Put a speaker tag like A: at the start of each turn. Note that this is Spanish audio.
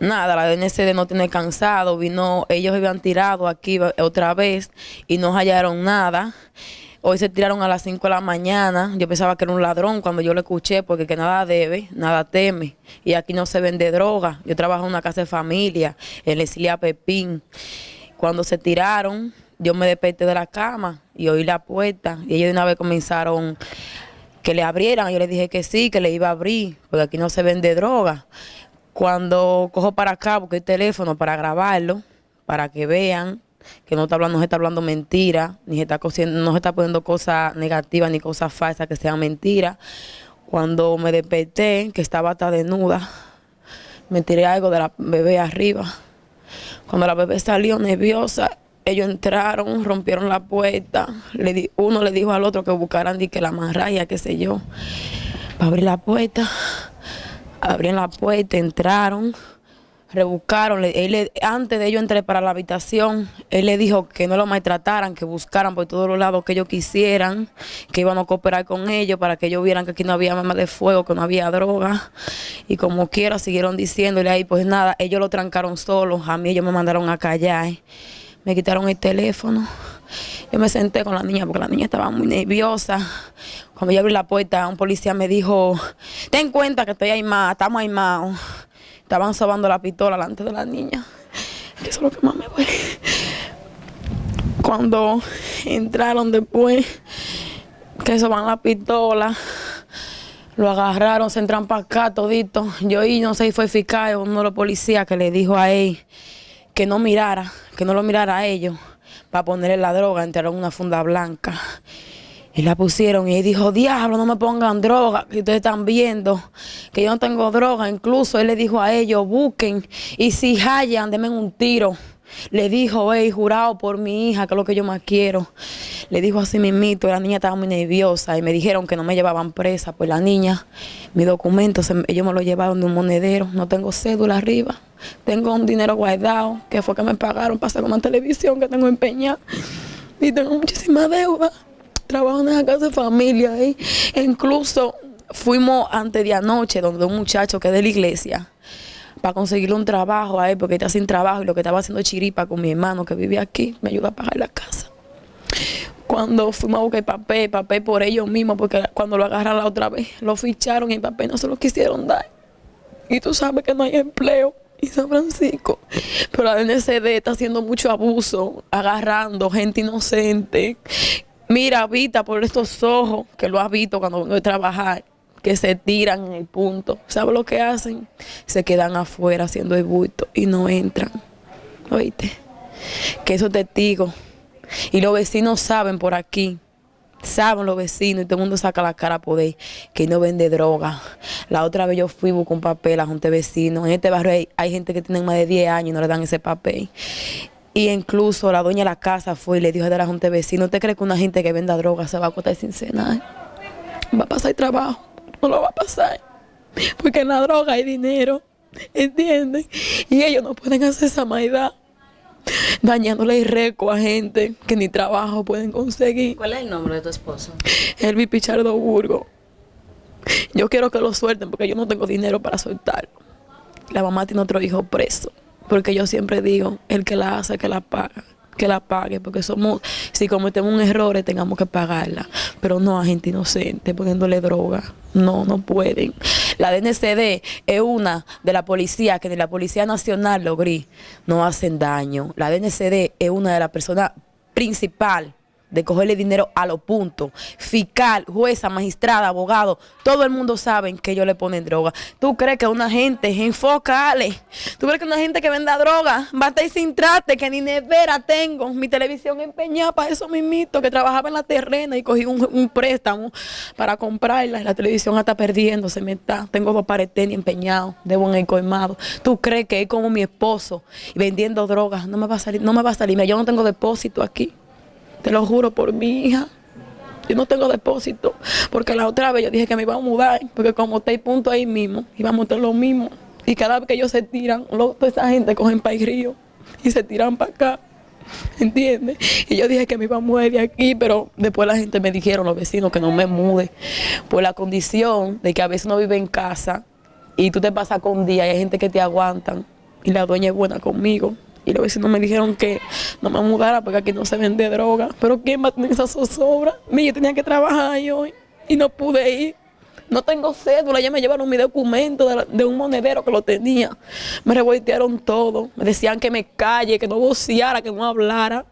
A: nada, la DNCD no tiene cansado, vino, ellos habían tirado aquí otra vez y no hallaron nada. Hoy se tiraron a las 5 de la mañana. Yo pensaba que era un ladrón cuando yo lo escuché, porque que nada debe, nada teme. Y aquí no se vende droga. Yo trabajo en una casa de familia, en Esilia Pepín. Cuando se tiraron, yo me desperté de la cama y oí la puerta. Y ellos de una vez comenzaron que le abrieran. Yo le dije que sí, que le iba a abrir, porque aquí no se vende droga. Cuando cojo para acá, busqué el teléfono para grabarlo, para que vean que no está hablando, no se está hablando mentira, ni se está no se está poniendo cosas negativas ni cosas falsas que sean mentiras. Cuando me desperté, que estaba hasta desnuda, me tiré algo de la bebé arriba. Cuando la bebé salió nerviosa, ellos entraron, rompieron la puerta. Uno le dijo al otro que buscaran que la raya, qué sé yo, para abrir la puerta. Abrieron la puerta, entraron rebuscaron, él, antes de ellos entrar para la habitación, él le dijo que no lo maltrataran, que buscaran por todos los lados que ellos quisieran, que iban a cooperar con ellos para que ellos vieran que aquí no había armas de fuego, que no había droga. Y como quiera, siguieron diciéndole ahí, pues nada, ellos lo trancaron solos, a mí ellos me mandaron a callar, me quitaron el teléfono. Yo me senté con la niña porque la niña estaba muy nerviosa. Cuando yo abrí la puerta, un policía me dijo, ten cuenta que estoy más, estamos más. Estaban sobando la pistola delante de la niña. eso es lo que más me duele. Cuando entraron después, que soban la pistola, lo agarraron, se entran para acá todito. Yo y no sé si fue eficaz uno de los policías que le dijo a él que no mirara, que no lo mirara a ellos para ponerle la droga, entraron una funda blanca. Y la pusieron y dijo, diablo, no me pongan droga, que ustedes están viendo que yo no tengo droga. Incluso él le dijo a ellos, busquen y si hallan, denme un tiro. Le dijo, hey, jurado por mi hija, que es lo que yo más quiero. Le dijo así mismito, la niña estaba muy nerviosa y me dijeron que no me llevaban presa. Pues la niña, mi documento, ellos me lo llevaron de un monedero, no tengo cédula arriba. Tengo un dinero guardado, que fue que me pagaron para hacer una televisión que tengo empeñada. Y tengo muchísima deuda trabajo en esa casa de familia ahí. incluso fuimos antes de anoche donde un muchacho que es de la iglesia para conseguirle un trabajo a él porque está sin trabajo y lo que estaba haciendo chiripa con mi hermano que vive aquí, me ayuda a pagar la casa. Cuando fuimos a buscar papel, papel por ellos mismos, porque cuando lo agarraron la otra vez, lo ficharon y el papel no se lo quisieron dar. Y tú sabes que no hay empleo en San Francisco. Pero la DNCD está haciendo mucho abuso, agarrando gente inocente, Mira, Vita, por estos ojos, que lo has visto cuando vengo a trabajar, que se tiran en el punto. ¿Sabes lo que hacen? Se quedan afuera haciendo el bulto y no entran. ¿Oíste? Que esos testigos. Y los vecinos saben por aquí, saben los vecinos y todo el mundo saca la cara por ahí que no vende droga. La otra vez yo fui con papel a junta de vecinos. En este barrio hay, hay gente que tiene más de 10 años y no le dan ese papel. Y incluso la dueña de la casa fue y le dijo a la junta de vecinos, ¿usted cree que una gente que venda droga se va a acotar sin cenar? Va a pasar trabajo, no lo va a pasar. Porque en la droga hay dinero, ¿entienden? Y ellos no pueden hacer esa maldad dañándole el récord a gente que ni trabajo pueden conseguir.
B: ¿Cuál es el nombre de tu esposo?
A: Elvi Pichardo Burgo. Yo quiero que lo suelten porque yo no tengo dinero para soltarlo. La mamá tiene otro hijo preso. Porque yo siempre digo, el que la hace, que la paga que la pague, porque somos, si cometemos un error, tengamos que pagarla, pero no a gente inocente poniéndole droga, no, no pueden. La DNCD es una de la policía que de la Policía Nacional, logré, no hacen daño. La DNCD es una de las personas principal de cogerle dinero a los puntos. Fiscal, jueza, magistrada, abogado, todo el mundo sabe que ellos le ponen droga. ¿Tú crees que una gente, enfocale, tú crees que una gente que venda droga va a estar sin trate, que ni nevera tengo, mi televisión empeñada para eso mismito, que trabajaba en la terrena y cogí un, préstamo para comprarla la televisión está perdiendo, se me está, tengo dos paredes empeñados, debo en el colmado. ¿Tú crees que es como mi esposo vendiendo drogas? No me va a salir, no me va a salir, yo no tengo depósito aquí. Te lo juro por mi hija. Yo no tengo depósito, porque la otra vez yo dije que me iba a mudar, porque como está el punto ahí mismo, íbamos a tener lo mismo. Y cada vez que ellos se tiran, toda esa gente cogen para el río y se tiran para acá. ¿Entiendes? Y yo dije que me iba a mudar de aquí, pero después la gente me dijeron, los vecinos, que no me mude. Por la condición de que a veces uno vive en casa y tú te pasas con día y hay gente que te aguantan y la dueña es buena conmigo. Y los vecinos me dijeron que no me mudara porque aquí no se vende droga. Pero ¿quién va a tener esa zozobra? Yo tenía que trabajar hoy y no pude ir. No tengo cédula, ya me llevaron mi documento de, un monedero que lo tenía. Me revoltearon todo. Me decían que me calle, que no voceara, que no hablara.